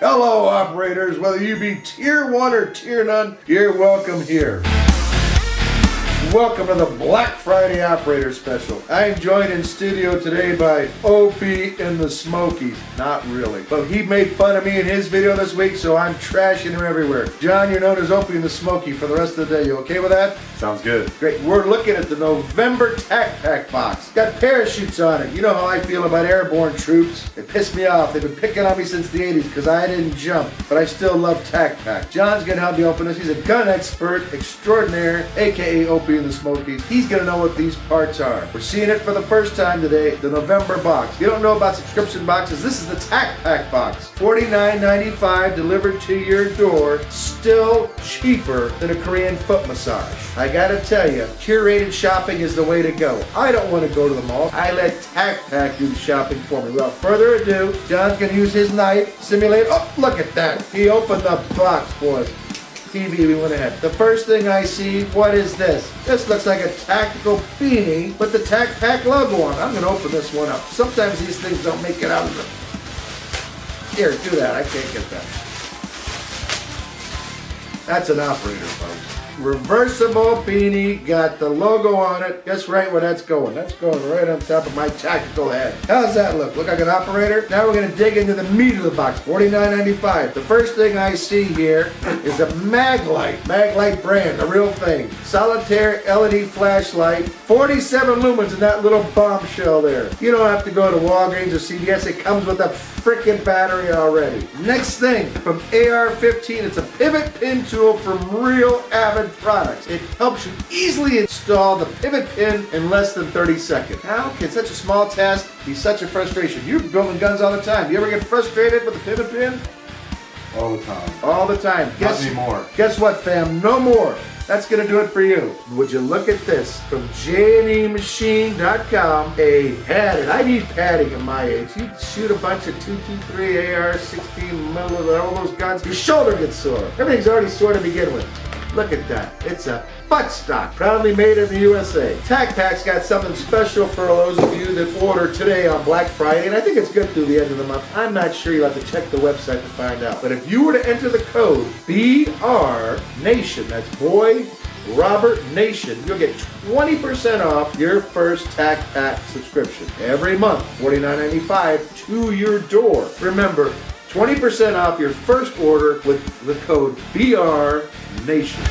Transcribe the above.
Hello, operators. Whether you be tier one or tier none, you're welcome here. Welcome to the Black Friday Operator Special. I am joined in studio today by Opie and the Smokies. Not really. But he made fun of me in his video this week, so I'm trashing him everywhere. John, you're known as Opie and the Smoky for the rest of the day. You okay with that? Sounds good. Great. We're looking at the November Tac Pack box. Got parachutes on it. You know how I feel about airborne troops. They piss me off. They've been picking on me since the 80s because I didn't jump. But I still love Tac Pack. John's going to help me open this. He's a gun expert extraordinaire, aka Opie the Smokies. He's going to know what these parts are. We're seeing it for the first time today, the November box. If you don't know about subscription boxes, this is the Tac Pack box. $49.95 delivered to your door. Still cheaper than a Korean foot massage. I gotta tell you, curated shopping is the way to go. I don't want to go to the mall. I let Tac Pack do the shopping for me. Without further ado, John's gonna use his knife, simulate. Oh, look at that. He opened the box, boys. TV, we went ahead. The first thing I see, what is this? This looks like a tactical beanie with the Tac Pack logo on. I'm gonna open this one up. Sometimes these things don't make it out of the... Here, do that. I can't get that. That's an operator, folks. Reversible beanie, got the logo on it. Guess right where that's going. That's going right on top of my tactical head. How's that look? Look like an operator? Now we're gonna dig into the meat of the box, $49.95. The first thing I see here is a Maglite, Maglite brand, the real thing. Solitaire LED flashlight, 47 lumens in that little bombshell there. You don't have to go to Walgreens or CVS, it comes with a freaking battery already. Next thing, from AR-15, it's a pivot pin tool from Real Avid Products. It helps you easily install the pivot pin in less than 30 seconds. How can such a small task be such a frustration? You're building guns all the time. You ever get frustrated with the pivot pin? All the time. All the time. Not anymore. Guess what, fam? No more. That's gonna do it for you. Would you look at this from JNEMachine.com? A padded. I need padding at my age. You shoot a bunch of 223 AR, 16 millimeter, all those guns. Your shoulder gets sore. Everything's already sore to begin with. Look at that. It's a butt stock, proudly made in the USA. Tac Pack's got something special for those of you that order today on Black Friday, and I think it's good through the end of the month. I'm not sure. You'll have to check the website to find out. But if you were to enter the code BR Nation, that's boy Robert Nation, you'll get 20% off your first Tac Pack subscription every month, $49.95 to your door. Remember, 20% off your first order with the code BR Nation.